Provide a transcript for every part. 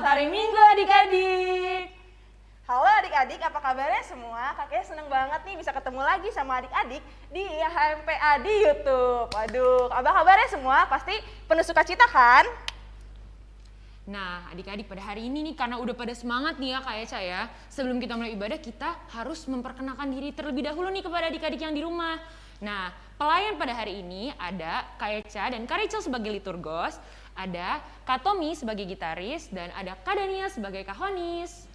Selamat hari Minggu adik-adik. Halo adik-adik, apa kabarnya semua? Kakek seneng banget nih bisa ketemu lagi sama adik-adik di HMPA di YouTube. Waduh, apa kabarnya semua? Pasti penuh sukacita kan? Nah, adik-adik pada hari ini nih karena udah pada semangat nih ya Kak Eca ya. Sebelum kita mulai ibadah, kita harus memperkenalkan diri terlebih dahulu nih kepada adik-adik yang di rumah. Nah, pelayan pada hari ini ada Kak Eca dan Kak Rachel sebagai liturgos, ada Katomi sebagai gitaris dan ada Kadania sebagai kahonis.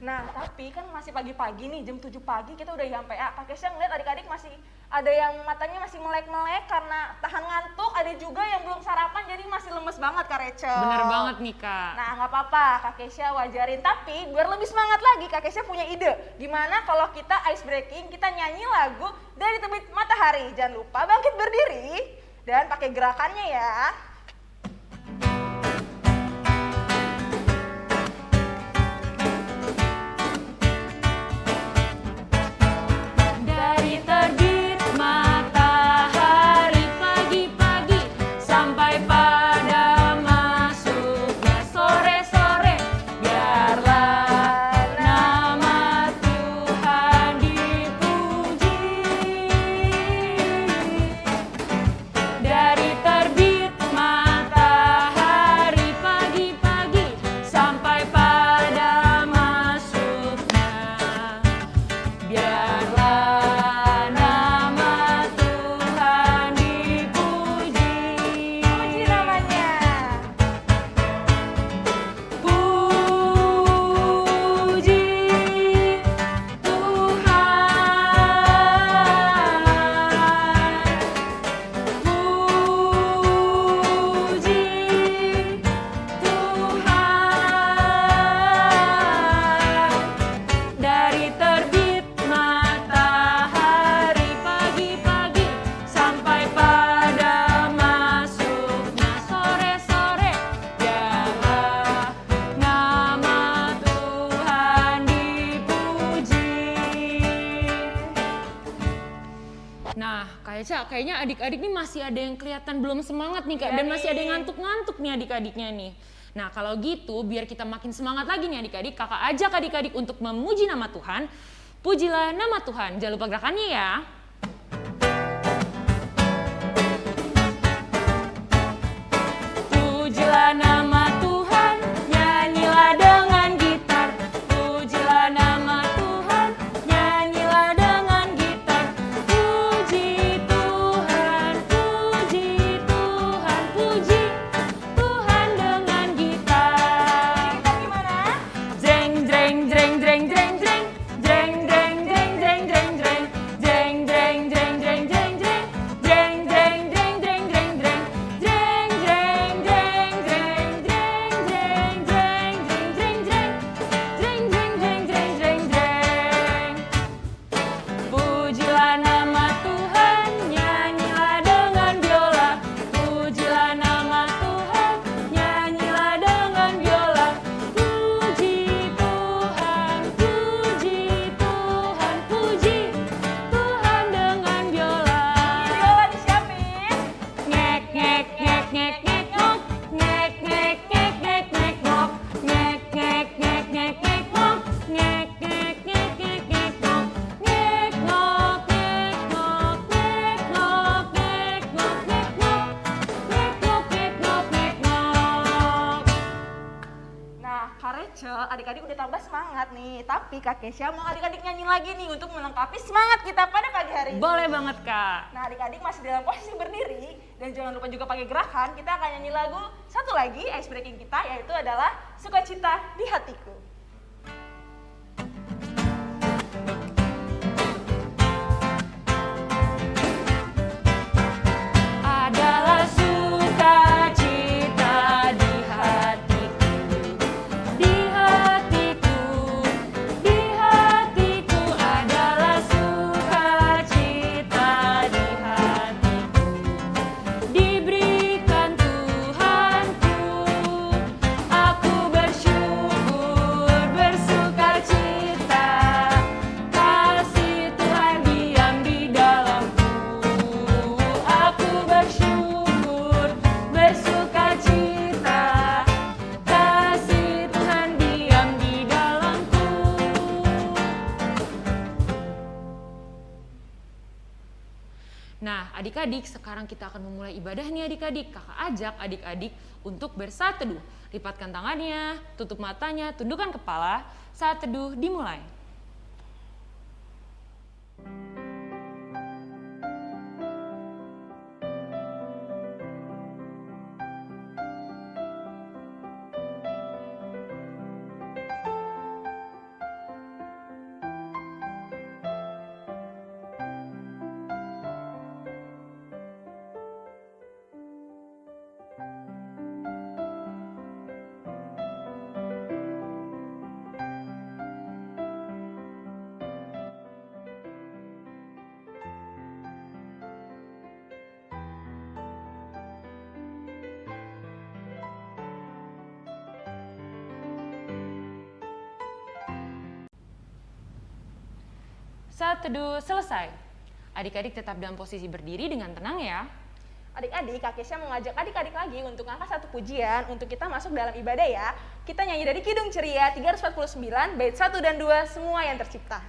Nah, tapi kan masih pagi-pagi nih, jam 7 pagi kita udah nyampe Ah, Pakai saya ngeliat adik-adik masih ada yang matanya masih melek-melek karena tahan ngantuk, ada juga yang belum sarapan jadi masih lemes banget Kak Rachel. Bener banget nih Kak. Nah nggak apa-apa, Kak Kesha wajarin. Tapi biar lebih semangat lagi, Kak Kesha punya ide. Gimana kalau kita ice breaking, kita nyanyi lagu dari terbit matahari. Jangan lupa bangkit berdiri dan pakai gerakannya ya. adik-adik nih masih ada yang kelihatan belum semangat nih kak, dan masih ada yang ngantuk-ngantuk nih adik-adiknya nih. Nah kalau gitu biar kita makin semangat lagi nih adik-adik, kakak ajak adik-adik untuk memuji nama Tuhan. Pujilah nama Tuhan, jangan lupa gerakannya ya. Pujilah nama Indonesia mau adik-adik nyanyi lagi nih untuk melengkapi semangat kita pada pagi hari ini. Boleh banget kak. Nah adik-adik masih dalam posisi berdiri dan jangan lupa juga pakai gerakan kita akan nyanyi lagu satu lagi ice breaking kita yaitu adalah Sukacita di Hatiku. Sekarang kita akan memulai ibadah nih adik-adik. Kakak ajak adik-adik untuk bersaat teduh. Lipatkan tangannya, tutup matanya, tundukkan kepala. Saat teduh dimulai. Teduh selesai. Adik-adik tetap dalam posisi berdiri dengan tenang ya. Adik-adik, Kak Kesha mengajak adik-adik lagi untuk angkat satu pujian untuk kita masuk dalam ibadah ya. Kita nyanyi dari Kidung Ceria 349, bait 1 dan 2, semua yang tercipta.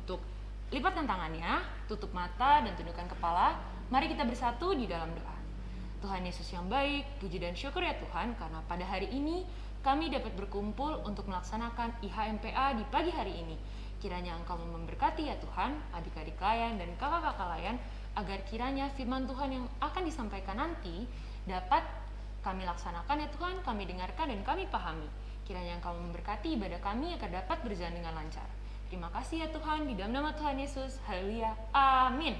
Untuk lipatkan tangannya, tutup mata, dan tundukkan kepala. Mari kita bersatu di dalam doa. Tuhan Yesus yang baik, puji dan syukur ya Tuhan, karena pada hari ini kami dapat berkumpul untuk melaksanakan IHMPA di pagi hari ini. Kiranya Engkau memberkati ya Tuhan, adik-adik layan dan kakak-kakak layan, agar kiranya firman Tuhan yang akan disampaikan nanti dapat kami laksanakan ya Tuhan, kami dengarkan dan kami pahami. Kiranya Engkau memberkati ibadah kami agar dapat berjalan dengan lancar. Terima kasih ya Tuhan, di dalam nama Tuhan Yesus. Haleluya. Amin.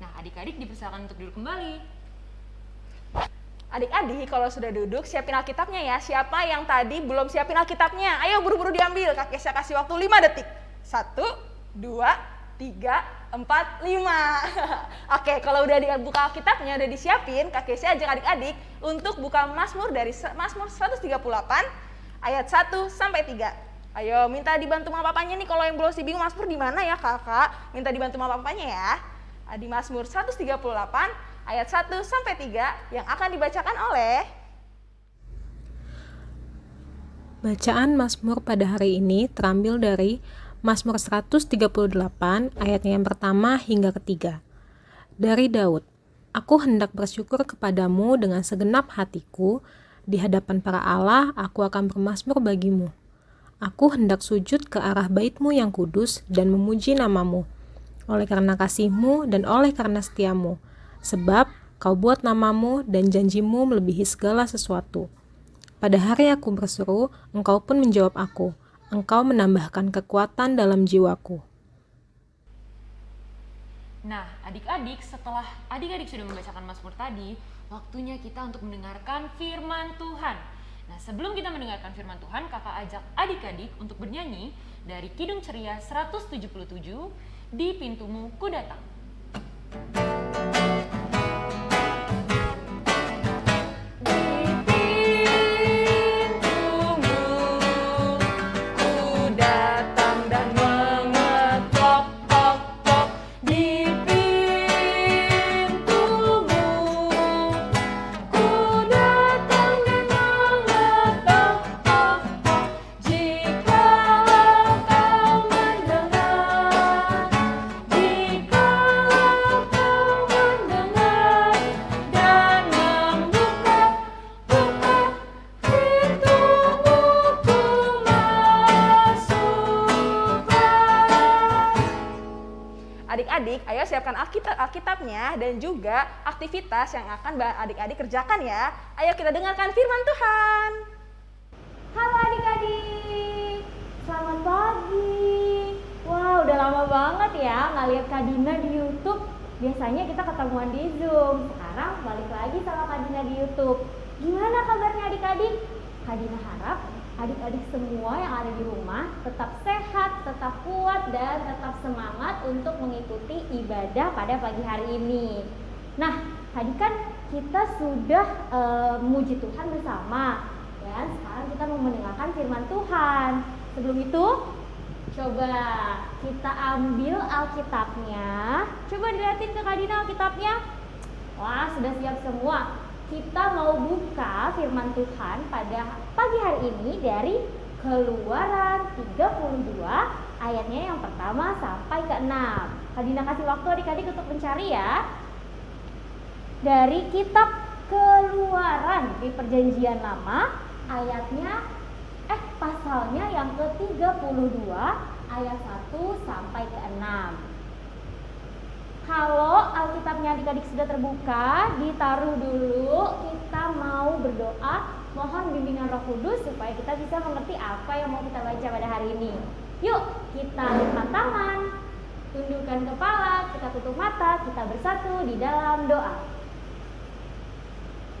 Nah, adik-adik dipersilakan untuk duduk kembali. Adik-adik, kalau sudah duduk, siapin Alkitabnya ya. Siapa yang tadi belum siapin Alkitabnya? Ayo buru-buru diambil. Kak Kesha kasih waktu 5 detik. 1, 2, 3, 4, 5. Oke, kalau udah dibuka Alkitabnya, udah disiapin, Kak Kesha ajak adik-adik untuk buka Mazmur dari Mazmur 138 ayat 1 sampai 3. Ayo, minta dibantu sama papanya nih kalau yang belum sih bingung Mazmur di mana ya, Kakak? Minta dibantu sama papanya ya. Di Mazmur 138 ayat 1 sampai 3 yang akan dibacakan oleh Bacaan Mazmur pada hari ini terambil dari Mazmur 138 ayatnya yang pertama hingga ketiga. Dari Daud, Aku hendak bersyukur kepadamu dengan segenap hatiku, di hadapan para Allah aku akan bermasmur bagimu. Aku hendak sujud ke arah baitmu yang kudus dan memuji namamu, oleh karena kasihmu dan oleh karena setiamu, sebab kau buat namamu dan janjimu melebihi segala sesuatu. Pada hari aku berseru, engkau pun menjawab aku. Engkau menambahkan kekuatan dalam jiwaku. Nah, adik-adik, setelah adik-adik sudah membacakan Mazmur tadi, waktunya kita untuk mendengarkan firman Tuhan. Nah, sebelum kita mendengarkan firman Tuhan, kakak ajak adik-adik untuk bernyanyi dari Kidung Ceria 177, Di Pintumu Ku Datang. Alkitabnya dan juga aktivitas yang akan adik-adik kerjakan ya. Ayo kita dengarkan firman Tuhan. Halo adik-adik, selamat pagi. Wah, udah lama banget ya nggak lihat Kak Dina di YouTube. Biasanya kita ketemuan di Zoom. Sekarang balik lagi sama Kak Dina di YouTube. Gimana kabarnya adik-adik? Kak Dina harap adik-adik semua yang ada di rumah tetap sehat, tetap kuat, dan tetap semangat untuk mengikuti ibadah pada pagi hari ini. Nah, tadi kan kita sudah e, memuji Tuhan bersama, dan sekarang kita mau mendengarkan firman Tuhan. Sebelum itu, coba kita ambil Alkitabnya. Coba dilihatin ke Kadina Alkitabnya. Wah, sudah siap semua kita mau buka firman Tuhan pada pagi hari ini dari Keluaran 32 ayatnya yang pertama sampai ke 6. Kadina kasih waktu adik-adik untuk mencari ya. Dari kitab Keluaran di Perjanjian Lama ayatnya eh pasalnya yang ke-32 ayat 1 sampai ke 6. Kalau Alkitabnya adik-adik sudah terbuka, ditaruh dulu. Kita mau berdoa, mohon bimbingan Roh Kudus supaya kita bisa mengerti apa yang mau kita baca pada hari ini. Yuk, kita lipat tangan, tundukkan kepala, kita tutup mata, kita bersatu di dalam doa.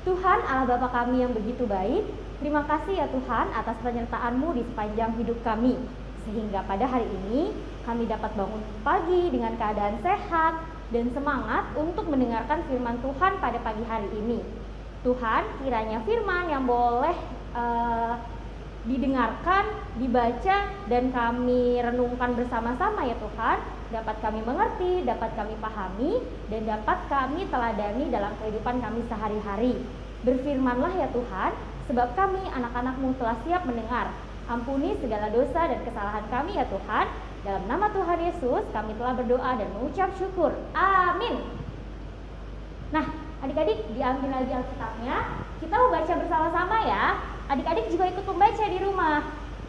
Tuhan Allah Bapa kami yang begitu baik, terima kasih ya Tuhan atas penyertaan-Mu di sepanjang hidup kami. Sehingga pada hari ini kami dapat bangun pagi dengan keadaan sehat, dan semangat untuk mendengarkan firman Tuhan pada pagi hari ini. Tuhan, kiranya firman yang boleh uh, didengarkan, dibaca, dan kami renungkan bersama-sama ya Tuhan, dapat kami mengerti, dapat kami pahami, dan dapat kami teladani dalam kehidupan kami sehari-hari. Berfirmanlah ya Tuhan, sebab kami anak-anakmu telah siap mendengar. Ampuni segala dosa dan kesalahan kami ya Tuhan, dalam nama Tuhan Yesus, kami telah berdoa dan mengucap syukur. Amin. Nah, adik-adik diambil lagi Alkitabnya. Kita mau baca bersama-sama ya. Adik-adik juga ikut membaca di rumah.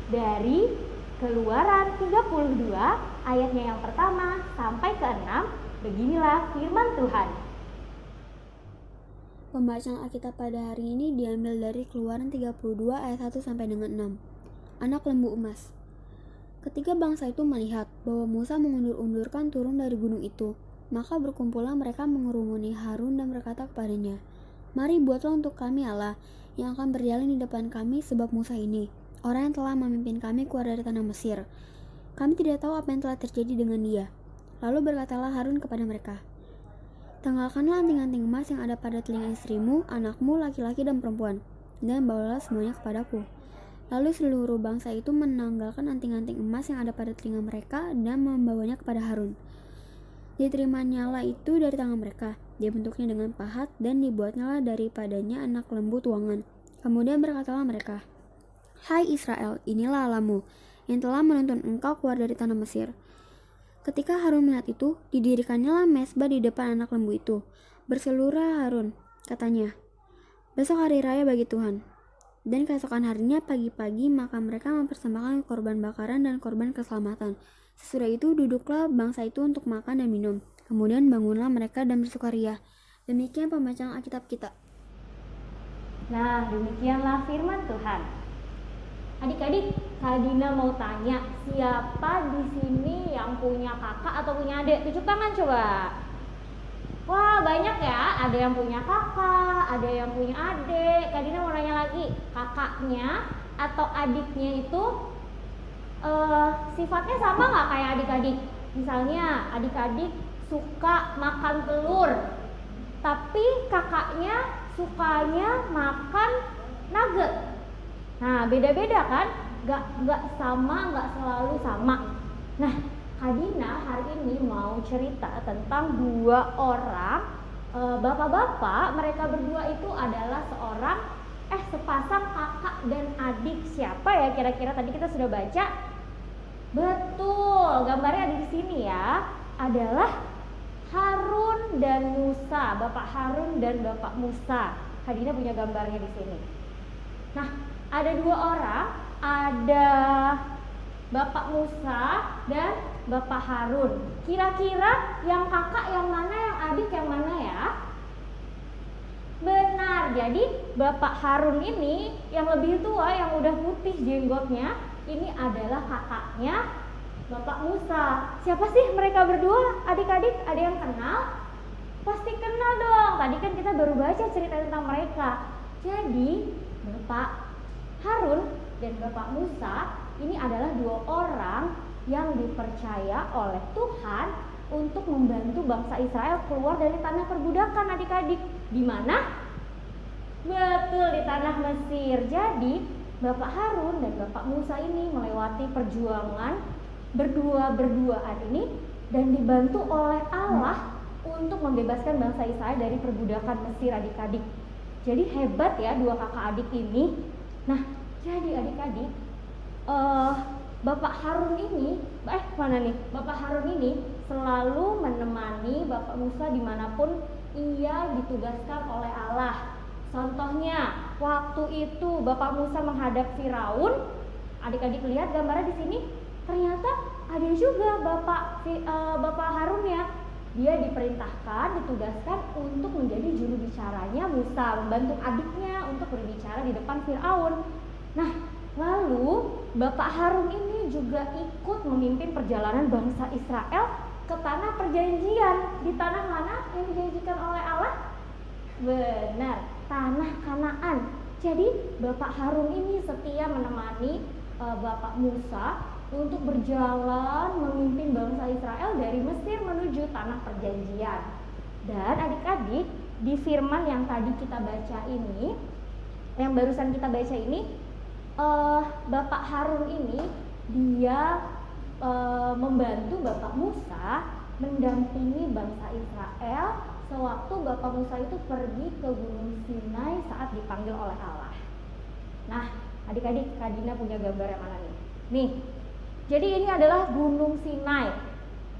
Dari Keluaran 32 ayatnya yang pertama sampai ke 6. Beginilah firman Tuhan. Pembacaan Alkitab pada hari ini diambil dari Keluaran 32 ayat 1 sampai dengan 6. Anak lembu emas. Ketika bangsa itu melihat bahwa Musa mengundur-undurkan turun dari gunung itu, maka berkumpullah mereka mengerumuni Harun dan berkata kepadanya, Mari buatlah untuk kami Allah yang akan berjalan di depan kami sebab Musa ini, orang yang telah memimpin kami keluar dari tanah Mesir. Kami tidak tahu apa yang telah terjadi dengan dia. Lalu berkatalah Harun kepada mereka, Tanggalkanlah anting-anting emas yang ada pada telinga istrimu, anakmu, laki-laki, dan perempuan, dan bawalah semuanya kepadaku. Lalu seluruh bangsa itu menanggalkan anting-anting emas yang ada pada telinga mereka dan membawanya kepada Harun. Diterimanya lah itu dari tangan mereka. Dia bentuknya dengan pahat dan dibuatnya daripadanya anak lembu tuangan. Kemudian berkatalah mereka, Hai Israel, inilah Alamu yang telah menuntun engkau keluar dari tanah Mesir. Ketika Harun melihat itu, didirikannya lah mesbah di depan anak lembu itu. Berseluruh Harun, katanya, Besok hari raya bagi Tuhan, dan keesokan harinya pagi-pagi maka mereka mempersembahkan korban bakaran dan korban keselamatan. Sesudah itu duduklah bangsa itu untuk makan dan minum. Kemudian bangunlah mereka dan bersukaria. Demikian pembacaan Alkitab kita. Nah, demikianlah firman Tuhan. Adik-adik, Kak Dina mau tanya, siapa di sini yang punya kakak atau punya adik? Tunjuk tangan coba. Wah banyak ya, ada yang punya kakak, ada yang punya adik. Kak Dina mau nanya lagi, kakaknya atau adiknya itu uh, sifatnya sama nggak kayak adik-adik? Misalnya adik-adik suka makan telur, tapi kakaknya sukanya makan nugget. Nah beda-beda kan? Gak, gak sama, gak selalu sama. Nah Kadina hari ini mau cerita tentang dua orang eh, bapak-bapak. Mereka berdua itu adalah seorang eh sepasang kakak dan adik. Siapa ya kira-kira tadi kita sudah baca? Betul, gambarnya ada di sini ya. Adalah Harun dan Musa, Bapak Harun dan Bapak Musa. Kadina punya gambarnya di sini. Nah, ada dua orang, ada Bapak Musa dan Bapak Harun. Kira-kira yang kakak yang mana, yang adik yang mana ya? Benar, jadi Bapak Harun ini yang lebih tua, yang udah putih jenggotnya, ini adalah kakaknya Bapak Musa. Siapa sih mereka berdua? Adik-adik, ada yang kenal? Pasti kenal dong. Tadi kan kita baru baca cerita tentang mereka. Jadi, Bapak Harun dan Bapak Musa ini adalah dua orang yang dipercaya oleh Tuhan untuk membantu bangsa Israel keluar dari tanah perbudakan adik-adik. Di mana? Betul di tanah Mesir. Jadi Bapak Harun dan Bapak Musa ini melewati perjuangan berdua-berduaan ini dan dibantu oleh Allah untuk membebaskan bangsa Israel dari perbudakan Mesir adik-adik. Jadi hebat ya dua kakak adik ini. Nah, jadi adik-adik, uh, Bapak Harun ini, eh mana nih? Bapak Harun ini selalu menemani Bapak Musa di mana pun ia ditugaskan oleh Allah. Contohnya, waktu itu Bapak Musa menghadap Firaun, adik-adik lihat gambarnya di sini, ternyata ada juga Bapak uh, Bapak Harun ya dia diperintahkan, ditugaskan untuk menjadi juru bicaranya Musa, membantu adiknya untuk berbicara di depan Firaun. Nah, lalu Bapak Harun ini juga ikut memimpin perjalanan bangsa Israel ke tanah perjanjian. Di tanah mana yang dijanjikan oleh Allah? Benar, tanah Kanaan. Jadi Bapak Harun ini setia menemani uh, Bapak Musa untuk berjalan memimpin bangsa Israel dari Mesir menuju tanah perjanjian. Dan adik-adik, di firman yang tadi kita baca ini, yang barusan kita baca ini, uh, Bapak Harun ini dia uh, membantu Bapak Musa mendampingi bangsa Israel sewaktu Bapak Musa itu pergi ke Gunung Sinai saat dipanggil oleh Allah. Nah, adik-adik, Kadina punya gambar yang mana nih? Nih, jadi ini adalah Gunung Sinai.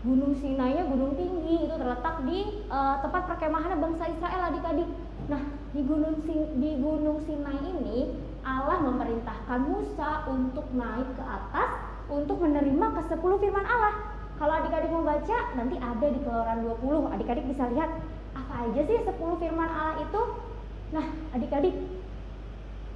Gunung Sinai-nya gunung tinggi itu terletak di uh, tempat perkemahan bangsa Israel adik-adik. Nah, di Gunung di Gunung Sinai ini Allah memerintahkan Musa untuk naik ke atas untuk menerima ke 10 firman Allah. Kalau adik-adik mau baca, nanti ada di Keluaran 20. Adik-adik bisa lihat apa aja sih 10 firman Allah itu. Nah, adik-adik,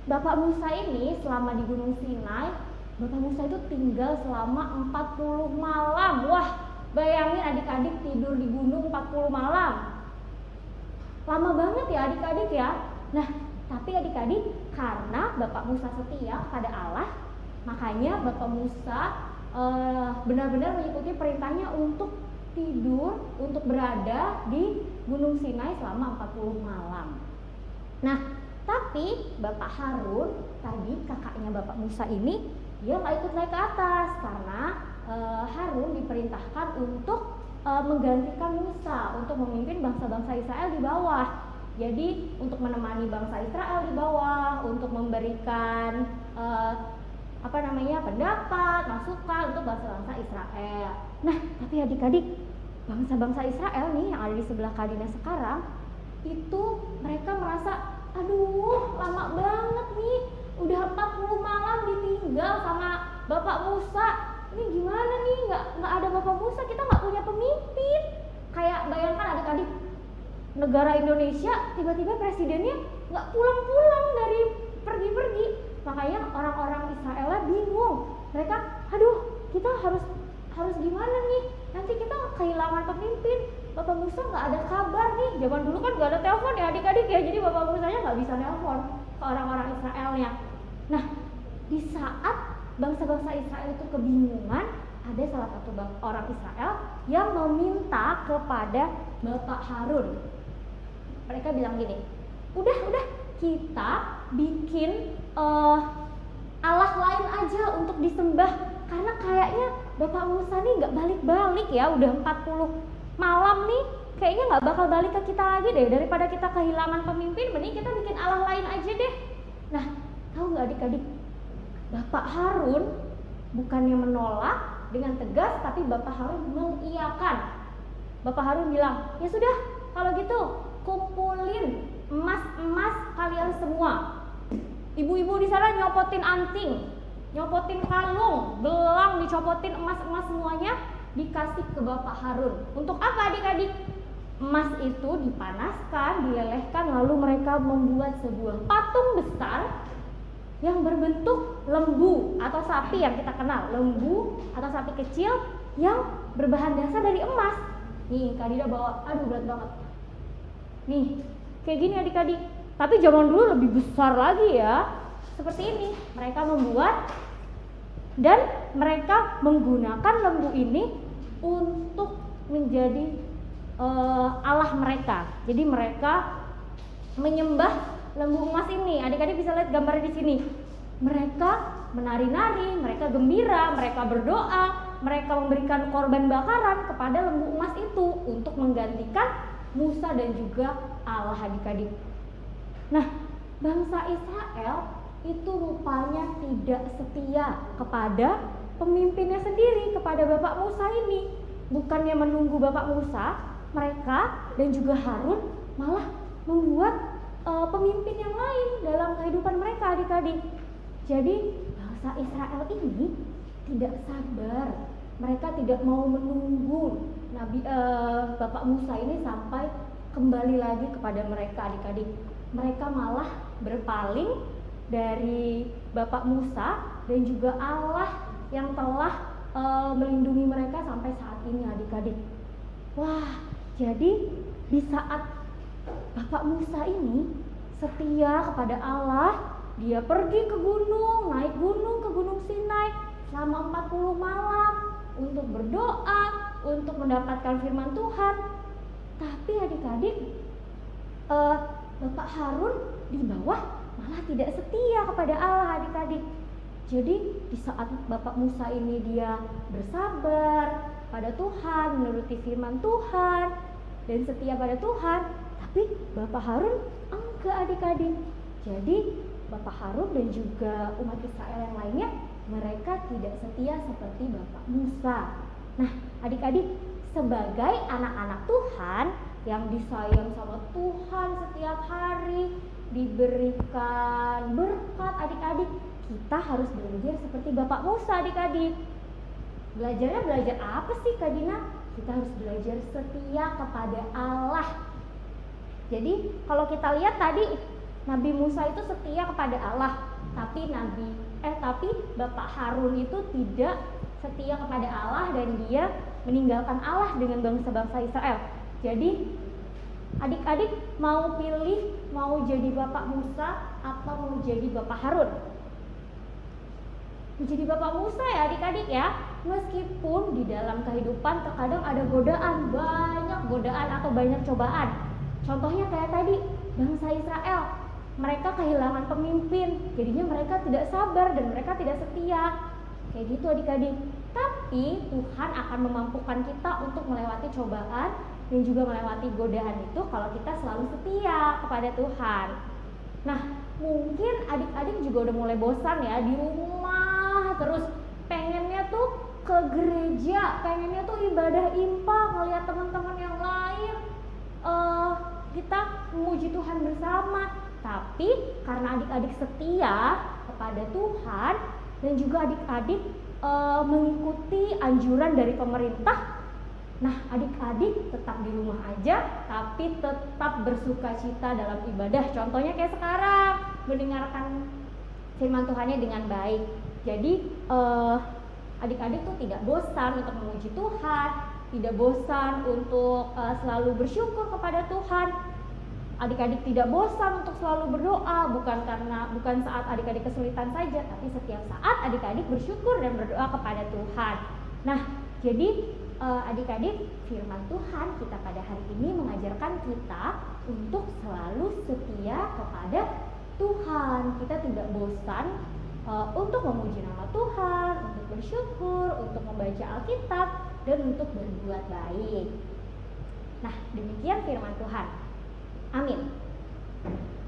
Bapak Musa ini selama di Gunung Sinai Bapak Musa itu tinggal selama 40 malam. Wah, bayangin adik-adik tidur di gunung 40 malam. Lama banget ya adik-adik ya. Nah, tapi adik-adik karena Bapak Musa setia pada Allah, makanya Bapak Musa benar benar-benar mengikuti perintahnya untuk tidur, untuk berada di Gunung Sinai selama 40 malam. Nah, tapi Bapak Harun tadi kakaknya Bapak Musa ini dia nggak ikut naik ke atas karena e, Harun diperintahkan untuk e, menggantikan Musa untuk memimpin bangsa-bangsa Israel di bawah. Jadi untuk menemani bangsa Israel di bawah, untuk memberikan e, apa namanya pendapat, masukan untuk bangsa-bangsa Israel. Nah, tapi adik-adik, bangsa-bangsa Israel nih yang ada di sebelah Kadina sekarang itu mereka merasa, aduh lama banget nih udah 40 malam ditinggal sama Bapak Musa. Ini gimana nih? Nggak nggak ada Bapak Musa kita nggak punya pemimpin. Kayak bayangkan adik-adik negara Indonesia tiba-tiba presidennya nggak pulang-pulang dari pergi-pergi. Makanya orang-orang Israel bingung. Mereka aduh kita harus harus gimana nih? Nanti kita kehilangan pemimpin. Bapak Musa nggak ada kabar nih. Zaman dulu kan nggak ada telepon ya adik-adik ya. Jadi Bapak Musanya nggak bisa telepon ke orang-orang Israelnya. Nah, di saat bangsa-bangsa Israel itu kebingungan, ada salah satu orang Israel yang meminta kepada Bapak Harun. Mereka bilang gini, udah udah kita bikin uh, Allah lain aja untuk disembah karena kayaknya Bapak Musa nih nggak balik-balik ya udah 40 malam nih kayaknya nggak bakal balik ke kita lagi deh daripada kita kehilangan pemimpin mending kita bikin Allah lain aja deh nah Tahu nggak adik-adik? Bapak Harun bukannya menolak dengan tegas, tapi Bapak Harun mengiyakan. Bapak Harun bilang, ya sudah, kalau gitu kumpulin emas-emas kalian semua. Ibu-ibu di sana nyopotin anting, nyopotin kalung, gelang dicopotin emas-emas semuanya. dikasih ke Bapak Harun. Untuk apa adik-adik? Emas itu dipanaskan, dilelehkan, lalu mereka membuat sebuah patung besar yang berbentuk lembu atau sapi yang kita kenal. Lembu atau sapi kecil yang berbahan dasar dari emas. Nih, Kak Dida bawa, aduh berat banget. Nih, kayak gini adik-adik. Tapi zaman dulu lebih besar lagi ya. Seperti ini, mereka membuat dan mereka menggunakan lembu ini untuk menjadi uh, Allah mereka. Jadi mereka menyembah lembu emas ini. Adik-adik bisa lihat gambarnya di sini. Mereka menari-nari, mereka gembira, mereka berdoa, mereka memberikan korban bakaran kepada lembu emas itu untuk menggantikan Musa dan juga Allah adik-adik. Nah, bangsa Israel itu rupanya tidak setia kepada pemimpinnya sendiri, kepada Bapak Musa ini. Bukannya menunggu Bapak Musa, mereka dan juga Harun malah membuat uh, pemimpin yang lain dalam kehidupan mereka adik-adik. Jadi bangsa Israel ini tidak sabar. Mereka tidak mau menunggu Nabi uh, Bapak Musa ini sampai kembali lagi kepada mereka adik-adik. Mereka malah berpaling dari Bapak Musa dan juga Allah yang telah uh, melindungi mereka sampai saat ini adik-adik. Wah, jadi di saat Bapak Musa ini setia kepada Allah, dia pergi ke gunung, naik gunung ke Gunung Sinai selama 40 malam untuk berdoa, untuk mendapatkan firman Tuhan. Tapi adik-adik, uh, Bapak Harun di bawah malah tidak setia kepada Allah adik-adik. Jadi di saat Bapak Musa ini dia bersabar pada Tuhan, menuruti firman Tuhan dan setia pada Tuhan, tapi Bapak Harun enggak adik-adik. Jadi Bapak Harun dan juga umat Israel yang lainnya mereka tidak setia seperti Bapak Musa. Nah, adik-adik sebagai anak-anak Tuhan yang disayang sama Tuhan setiap hari, diberikan berkat adik-adik kita harus belajar seperti Bapak Musa adik-adik belajarnya belajar apa sih Kak Dina? kita harus belajar setia kepada Allah jadi kalau kita lihat tadi Nabi Musa itu setia kepada Allah tapi Nabi eh tapi Bapak Harun itu tidak setia kepada Allah dan dia meninggalkan Allah dengan bangsa-bangsa Israel jadi Adik-adik mau pilih mau jadi Bapak Musa atau mau jadi Bapak Harun? Menjadi Bapak Musa ya adik-adik ya. Meskipun di dalam kehidupan terkadang ada godaan, banyak godaan atau banyak cobaan. Contohnya kayak tadi, bangsa Israel. Mereka kehilangan pemimpin, jadinya mereka tidak sabar dan mereka tidak setia. Kayak gitu adik-adik. Tapi Tuhan akan memampukan kita untuk melewati cobaan dan juga melewati godaan itu kalau kita selalu setia kepada Tuhan. Nah, mungkin adik-adik juga udah mulai bosan ya di rumah terus pengennya tuh ke gereja, pengennya tuh ibadah impa ngeliat teman-teman yang lain uh, kita memuji Tuhan bersama. Tapi karena adik-adik setia kepada Tuhan dan juga adik-adik uh, mengikuti anjuran dari pemerintah Nah, adik-adik tetap di rumah aja, tapi tetap bersuka cita dalam ibadah. Contohnya kayak sekarang, mendengarkan firman Tuhannya dengan baik. Jadi, uh, adik-adik tuh tidak bosan untuk memuji Tuhan, tidak bosan untuk uh, selalu bersyukur kepada Tuhan. Adik-adik tidak bosan untuk selalu berdoa, bukan karena bukan saat adik-adik kesulitan saja, tapi setiap saat adik-adik bersyukur dan berdoa kepada Tuhan. Nah, jadi uh, adik-adik, firman Tuhan kita pada hari ini mengajarkan kita untuk selalu setia kepada Tuhan. Kita tidak bosan uh, untuk memuji nama Tuhan, untuk bersyukur, untuk membaca Alkitab, dan untuk berbuat baik. Nah, demikian firman Tuhan. Amin.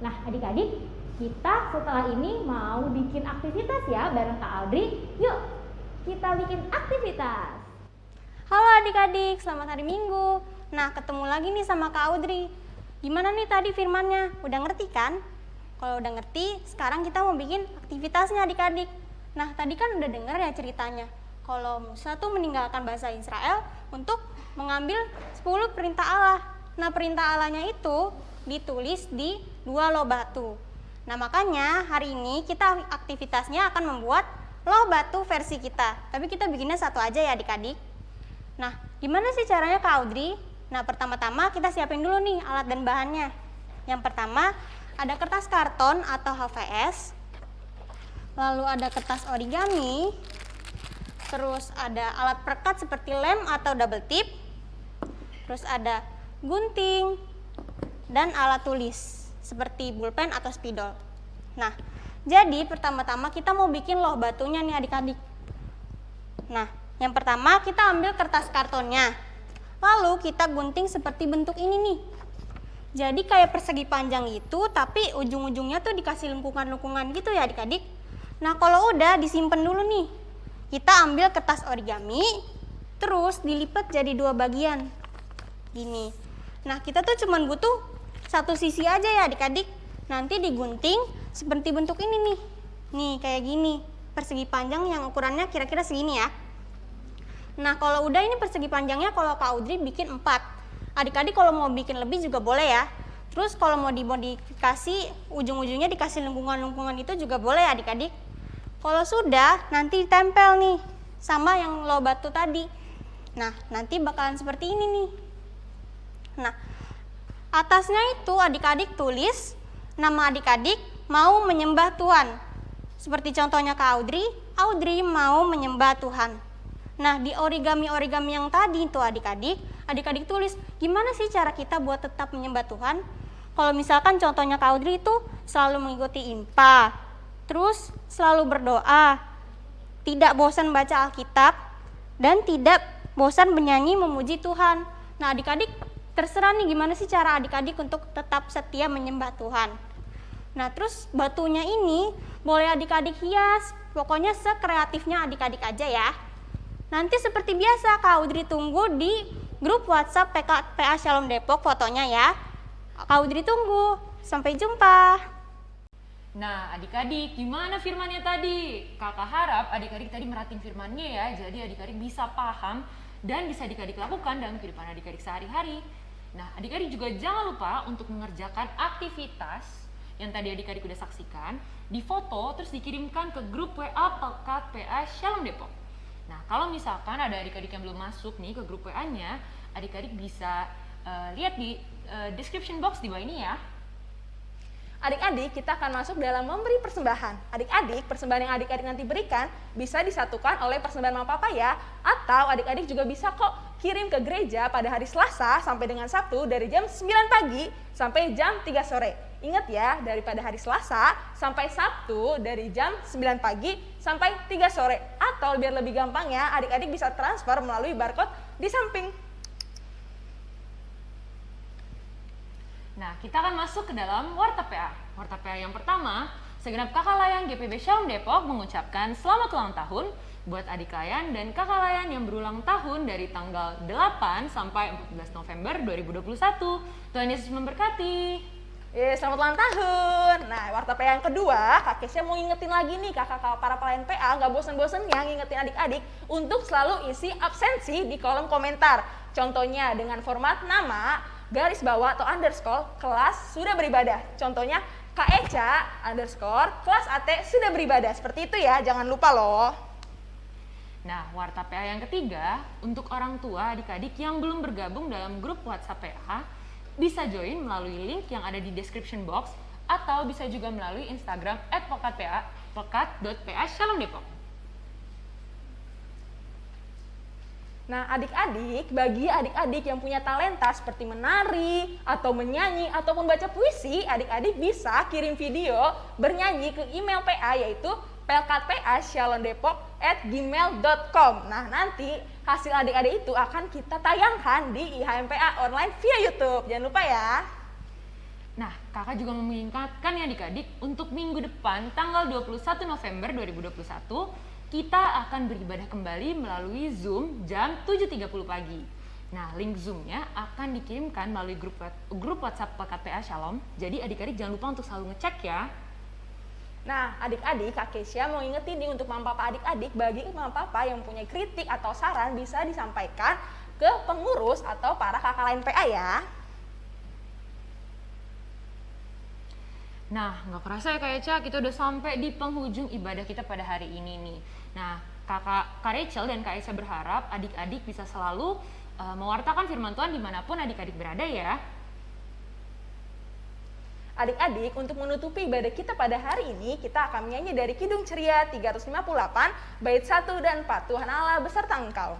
Nah, adik-adik, kita setelah ini mau bikin aktivitas ya bareng Kak Audrey. Yuk, kita bikin aktivitas. Halo adik-adik, selamat hari Minggu. Nah, ketemu lagi nih sama Kak Audrey. Gimana nih tadi firmannya? Udah ngerti kan? Kalau udah ngerti, sekarang kita mau bikin aktivitasnya adik-adik. Nah, tadi kan udah denger ya ceritanya. kalau Musa tuh meninggalkan bahasa Israel untuk mengambil 10 perintah Allah. Nah, perintah Allahnya itu ditulis di dua loh batu. Nah, makanya hari ini kita aktivitasnya akan membuat loh batu versi kita. Tapi kita bikinnya satu aja ya adik-adik. Nah, gimana sih caranya Kak Audrey? Nah, pertama-tama kita siapin dulu nih alat dan bahannya. Yang pertama, ada kertas karton atau HVS. Lalu ada kertas origami. Terus ada alat perekat seperti lem atau double tip. Terus ada gunting dan alat tulis seperti pulpen atau spidol. Nah, jadi pertama-tama kita mau bikin loh batunya nih adik-adik. Nah, yang pertama kita ambil kertas kartonnya. Lalu kita gunting seperti bentuk ini nih. Jadi kayak persegi panjang itu, tapi ujung-ujungnya tuh dikasih lengkungan-lengkungan gitu ya adik-adik. Nah kalau udah disimpan dulu nih. Kita ambil kertas origami, terus dilipat jadi dua bagian. Gini. Nah kita tuh cuman butuh satu sisi aja ya adik-adik. Nanti digunting seperti bentuk ini nih. Nih kayak gini. Persegi panjang yang ukurannya kira-kira segini ya. Nah kalau udah ini persegi panjangnya kalau Kak Audrey bikin 4 Adik-adik kalau mau bikin lebih juga boleh ya Terus kalau mau dimodifikasi ujung-ujungnya dikasih lengkungan-lengkungan itu juga boleh adik-adik Kalau sudah nanti ditempel nih sama yang lo batu tadi Nah nanti bakalan seperti ini nih Nah atasnya itu adik-adik tulis nama adik-adik mau menyembah Tuhan Seperti contohnya Kak Audrey Audrey mau menyembah Tuhan Nah, di origami-origami yang tadi itu adik-adik, adik-adik tulis gimana sih cara kita buat tetap menyembah Tuhan? Kalau misalkan contohnya Kak Audrey itu selalu mengikuti IMPA, terus selalu berdoa, tidak bosan baca Alkitab, dan tidak bosan menyanyi memuji Tuhan. Nah, adik-adik terserah nih gimana sih cara adik-adik untuk tetap setia menyembah Tuhan. Nah, terus batunya ini boleh adik-adik hias, pokoknya sekreatifnya adik-adik aja ya. Nanti seperti biasa Kak Audrey tunggu di grup WhatsApp PK, PA Shalom Depok fotonya ya. Kak Audrey tunggu. Sampai jumpa. Nah, adik-adik, gimana firmannya tadi? Kakak harap adik-adik tadi merhatiin firmannya ya, jadi adik-adik bisa paham dan bisa adik-adik lakukan dalam kehidupan adik-adik sehari-hari. Nah, adik-adik juga jangan lupa untuk mengerjakan aktivitas yang tadi adik-adik udah saksikan, di foto terus dikirimkan ke grup WA Pekat PA Shalom Depok. Nah, kalau misalkan ada adik-adik yang belum masuk nih ke grup WA-nya, adik-adik bisa uh, lihat di uh, description box di bawah ini ya. Adik-adik, kita akan masuk dalam memberi persembahan. Adik-adik, persembahan yang adik-adik nanti berikan bisa disatukan oleh persembahan mama papa ya. Atau adik-adik juga bisa kok kirim ke gereja pada hari Selasa sampai dengan Sabtu dari jam 9 pagi sampai jam 3 sore. Ingat ya, daripada hari Selasa sampai Sabtu dari jam 9 pagi sampai 3 sore. Atau biar lebih gampang ya, adik-adik bisa transfer melalui barcode di samping. Nah, kita akan masuk ke dalam Warta PA. Warta PA yang pertama, segenap kakak layan GPB Shalom Depok mengucapkan selamat ulang tahun buat adik layan dan kakak layan yang berulang tahun dari tanggal 8 sampai 14 November 2021. Tuhan Yesus memberkati. Eh, selamat ulang tahun. Nah, warta PA yang kedua, Kak Kesya mau ngingetin lagi nih kakak-kakak para pelayan PA nggak bosan-bosannya ngingetin adik-adik untuk selalu isi absensi di kolom komentar. Contohnya dengan format nama, garis bawah atau underscore, kelas sudah beribadah. Contohnya Kak Eca underscore, kelas AT sudah beribadah. Seperti itu ya, jangan lupa loh. Nah, warta PA yang ketiga, untuk orang tua adik-adik yang belum bergabung dalam grup WhatsApp PA, bisa join melalui link yang ada di description box atau bisa juga melalui Instagram @pekatpa pekat.pa Shalom Depok. Nah, adik-adik, bagi adik-adik yang punya talenta seperti menari, atau menyanyi, ataupun baca puisi, adik-adik bisa kirim video bernyanyi ke email PA yaitu pelkatpa@shalomdepok@gmail.com. Nah, nanti hasil adik-adik itu akan kita tayangkan di IHMPA online via YouTube. Jangan lupa ya. Nah, kakak juga mengingatkan ya adik-adik untuk minggu depan tanggal 21 November 2021 kita akan beribadah kembali melalui Zoom jam 7.30 pagi. Nah, link Zoom-nya akan dikirimkan melalui grup grup WhatsApp PKPA Shalom. Jadi adik-adik jangan lupa untuk selalu ngecek ya. Nah, adik-adik, Kak Kesia mau ingetin nih untuk mama papa adik-adik, bagi mama papa yang punya kritik atau saran bisa disampaikan ke pengurus atau para kakak lain PA ya. Nah, nggak kerasa ya Kak Eca, kita udah sampai di penghujung ibadah kita pada hari ini nih. Nah, kakak Kak Rachel dan Kak Eca berharap adik-adik bisa selalu uh, mewartakan firman Tuhan di mana pun adik-adik berada ya. Adik-adik, untuk menutupi ibadah kita pada hari ini, kita akan menyanyi dari Kidung Ceria 358, bait 1 dan 4. Tuhan Allah beserta engkau.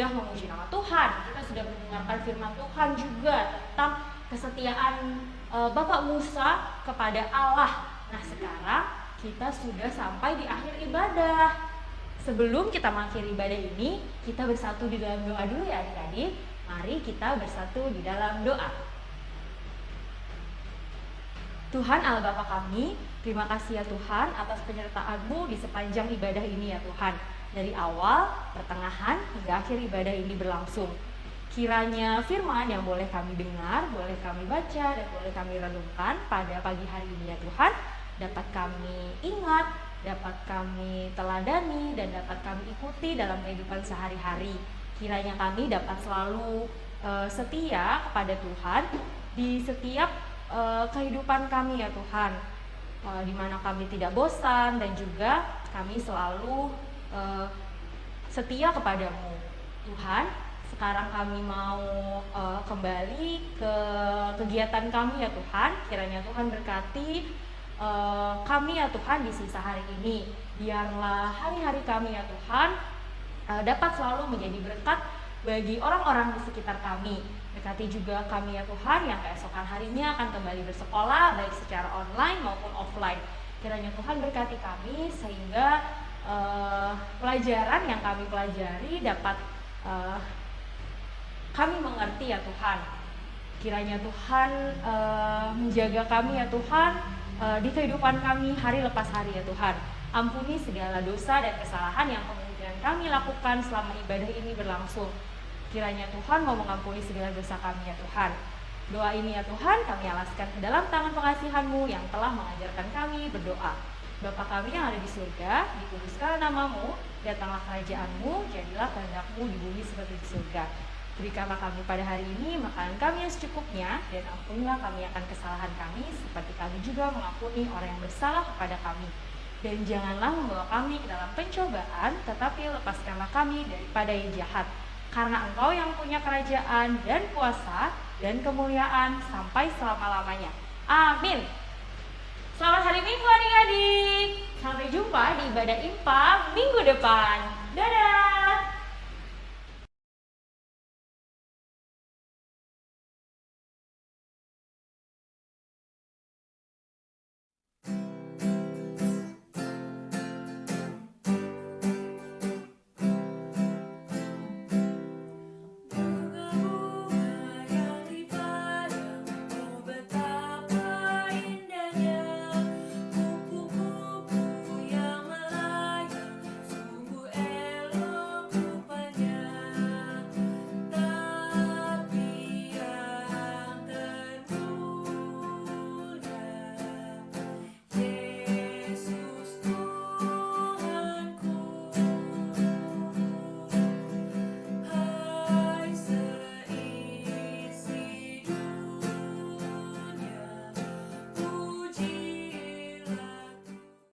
Sudah memuji nama Tuhan, kita sudah mendengarkan firman Tuhan juga tentang kesetiaan e, Bapak Musa kepada Allah. Nah, sekarang kita sudah sampai di akhir ibadah. Sebelum kita mengakhiri ibadah ini, kita bersatu di dalam doa dulu ya adik-adik. Mari kita bersatu di dalam doa. Tuhan Allah Bapa kami, terima kasih ya Tuhan atas penyertaan-Mu di sepanjang ibadah ini ya Tuhan. Dari awal, pertengahan, hingga akhir ibadah ini berlangsung. Kiranya firman yang boleh kami dengar, boleh kami baca, dan boleh kami renungkan pada pagi hari ini ya Tuhan, dapat kami ingat, dapat kami teladani, dan dapat kami ikuti dalam kehidupan sehari-hari. Kiranya kami dapat selalu eh, setia kepada Tuhan di setiap eh, kehidupan kami ya Tuhan, Eh, di mana kami tidak bosan dan juga kami selalu eh, setia kepadamu, Tuhan. Sekarang kami mau eh, kembali ke kegiatan kami ya Tuhan. Kiranya Tuhan berkati eh, kami ya Tuhan di sisa hari ini. Biarlah hari-hari kami ya Tuhan eh, dapat selalu menjadi berkat bagi orang-orang di sekitar kami. Berkati juga kami ya Tuhan yang keesokan harinya akan kembali bersekolah baik secara online maupun offline. Kiranya Tuhan berkati kami sehingga eh, pelajaran yang kami pelajari dapat eh, kami mengerti ya Tuhan. Kiranya Tuhan eh, menjaga kami ya Tuhan eh, di kehidupan kami hari lepas hari ya Tuhan. Ampuni segala dosa dan kesalahan yang kemudian kami lakukan selama ibadah ini berlangsung. Kiranya Tuhan mau mengampuni segala dosa kami ya Tuhan. Doa ini ya Tuhan kami alaskan ke dalam tangan pengasihan-Mu yang telah mengajarkan kami berdoa. Bapa kami yang ada di surga, dikuduskanlah namamu, datanglah kerajaan-Mu, jadilah kehendak-Mu di bumi seperti di surga. Berikanlah kami pada hari ini makanan kami yang secukupnya, dan ampunilah kami akan kesalahan kami, seperti kami juga mengampuni orang yang bersalah kepada kami. Dan janganlah membawa kami ke dalam pencobaan, tetapi lepaskanlah kami daripada yang jahat. Karena engkau yang punya kerajaan dan kuasa dan kemuliaan sampai selama-lamanya. Amin. Selamat hari Minggu adik-adik. Sampai jumpa di ibadah IMPA minggu depan. Dadah.